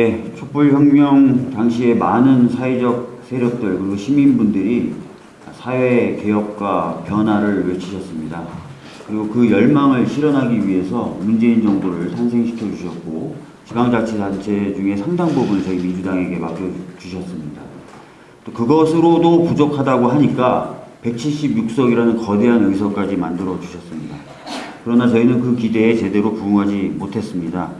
네, 촛불혁명 당시에 많은 사회적 세력들 그리고 시민분들이 사회 개혁과 변화를 외치셨습니다. 그리고 그 열망을 실현하기 위해서 문재인 정부를 탄생시켜 주셨고 지방자치단체 중에 상당 부분을 저희 민주당에게 맡겨주셨습니다. 또 그것으로도 부족하다고 하니까 176석이라는 거대한 의석까지 만들어 주셨습니다. 그러나 저희는 그 기대에 제대로 부응하지 못했습니다.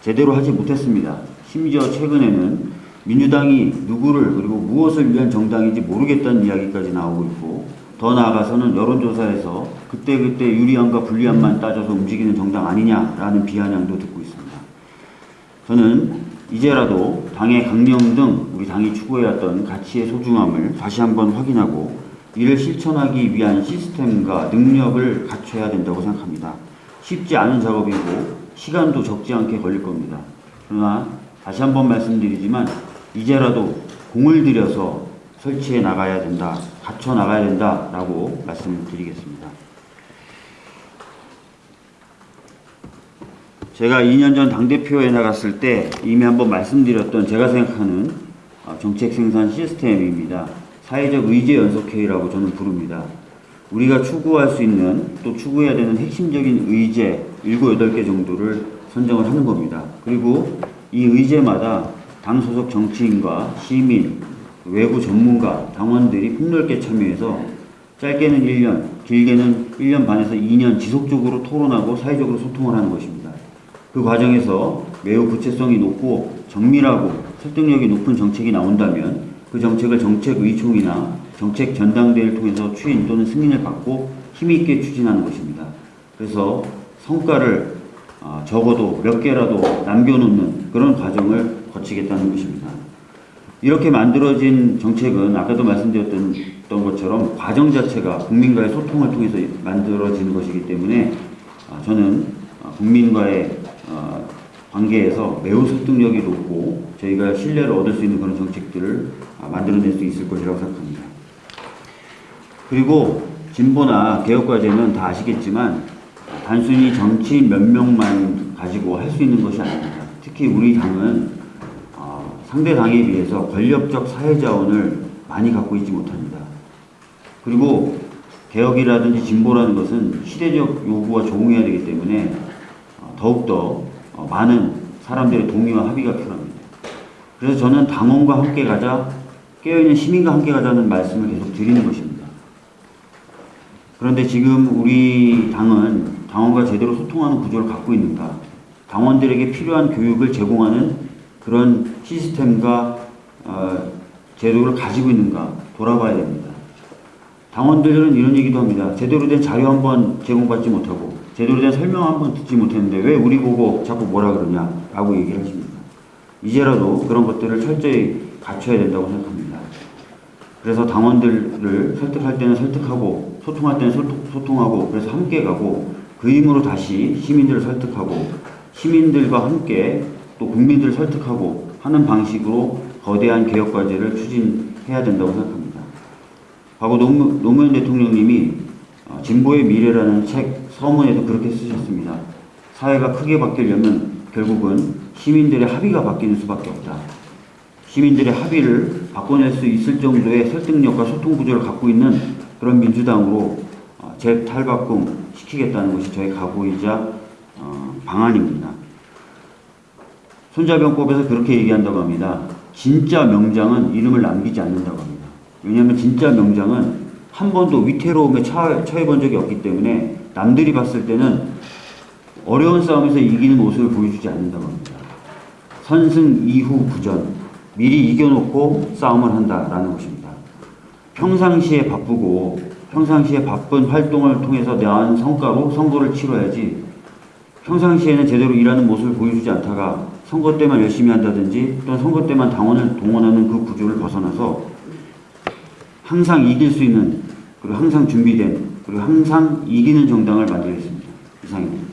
제대로 하지 못했습니다. 심지어 최근에는 민주당이 누구를 그리고 무엇을 위한 정당인지 모르겠다는 이야기까지 나오고 있고 더 나아가서는 여론조사에서 그때그때 유리함과 불리함만 따져서 움직이는 정당 아니냐라는 비아냥도 듣고 있습니다. 저는 이제라도 당의 강령 등 우리 당이 추구해왔던 가치의 소중함을 다시 한번 확인하고 이를 실천하기 위한 시스템과 능력을 갖춰야 된다고 생각합니다. 쉽지 않은 작업이고 시간도 적지 않게 걸릴 겁니다. 그러나 다시 한번 말씀드리지만 이제라도 공을 들여서 설치해 나가야 된다, 갖춰 나가야 된다라고 말씀을 드리겠습니다. 제가 2년 전 당대표에 나갔을 때 이미 한번 말씀드렸던 제가 생각하는 어, 정책 생산 시스템입니다. 사회적 의제 연속회의라고 저는 부릅니다. 우리가 추구할 수 있는 또 추구해야 되는 핵심적인 의제 7, 8개 정도를 선정을 하는 겁니다. 그리고 이 의제마다 당 소속 정치인과 시민, 외부 전문가, 당원들이 폭넓게 참여해서 짧게는 1년, 길게는 1년 반에서 2년 지속적으로 토론하고 사회적으로 소통을 하는 것입니다. 그 과정에서 매우 구체성이 높고 정밀하고 설득력이 높은 정책이 나온다면 그 정책을 정책의총이나 정책 전당대회를 통해서 추인 또는 승인을 받고 힘있게 추진하는 것입니다. 그래서 성과를 어, 적어도 몇 개라도 남겨놓는 그런 과정을 거치겠다는 것입니다. 이렇게 만들어진 정책은 아까도 말씀드렸던 것처럼 과정 자체가 국민과의 소통을 통해서 만들어지는 것이기 때문에 어, 저는 어, 국민과의 어, 관계에서 매우 설득력이 높고 저희가 신뢰를 얻을 수 있는 그런 정책들을 아, 만들어낼 수 있을 것이라고 생각합니다. 그리고 진보나 개혁과제는 다 아시겠지만 단순히 정치인 몇 명만 가지고 할 수 있는 것이 아닙니다. 특히 우리 당은 어, 상대 당에 비해서 권력적 사회자원을 많이 갖고 있지 못합니다. 그리고 개혁이라든지 진보라는 것은 시대적 요구와 조응해야 되기 때문에 어, 더욱더 어, 많은 사람들의 동의와 합의가 필요합니다. 그래서 저는 당원과 함께 가자, 깨어있는 시민과 함께 가자는 말씀을 계속 드리는 것입니다. 그런데 지금 우리 당은 당원과 제대로 소통하는 구조를 갖고 있는가, 당원들에게 필요한 교육을 제공하는 그런 시스템과 어, 제도를 가지고 있는가 돌아봐야 됩니다. 당원들은 이런 얘기도 합니다. 제대로 된 자료 한번 제공받지 못하고 제대로 된 설명 한번 듣지 못했는데 왜 우리 보고 자꾸 뭐라 그러냐 라고 얘기를 하십니다. 이제라도 그런 것들을 철저히 갖춰야 된다고 생각합니다. 그래서 당원들을 설득할 때는 설득하고 소통할 때는 소통, 하고 그래서 함께 가고 그 힘으로 다시 시민들을 설득하고 시민들과 함께 또 국민들을 설득하고 하는 방식으로 거대한 개혁 과제를 추진해야 된다고 생각합니다. 과거 노무, 노무현 대통령님이 어, 진보의 미래라는 책 서문에도 그렇게 쓰셨습니다. 사회가 크게 바뀌려면 결국은 시민들의 합의가 바뀌는 수밖에 없다. 시민들의 합의를 바꿔낼 수 있을 정도의 설득력과 소통 구조를 갖고 있는 그런 민주당으로 어, 재탈바꿈 시키겠다는 것이 저희 각오이자 어, 방안입니다. 손자병법에서 그렇게 얘기한다고 합니다. 진짜 명장은 이름을 남기지 않는다고 합니다. 왜냐하면 진짜 명장은 한 번도 위태로움에 처해 본 적이 없기 때문에 남들이 봤을 때는 어려운 싸움에서 이기는 모습을 보여주지 않는다고 합니다. 선승 이후 부전, 미리 이겨놓고 싸움을 한다라는 것입니다. 평상시에 바쁘고 평상시에 바쁜 활동을 통해서 내한 성과로 선거를 치러야지 평상시에는 제대로 일하는 모습을 보여주지 않다가 선거 때만 열심히 한다든지 또는 선거 때만 당원을 동원하는 그 구조를 벗어나서 항상 이길 수 있는 그리고 항상 준비된 그리고 항상 이기는 정당을 만들겠습니다. 이상입니다.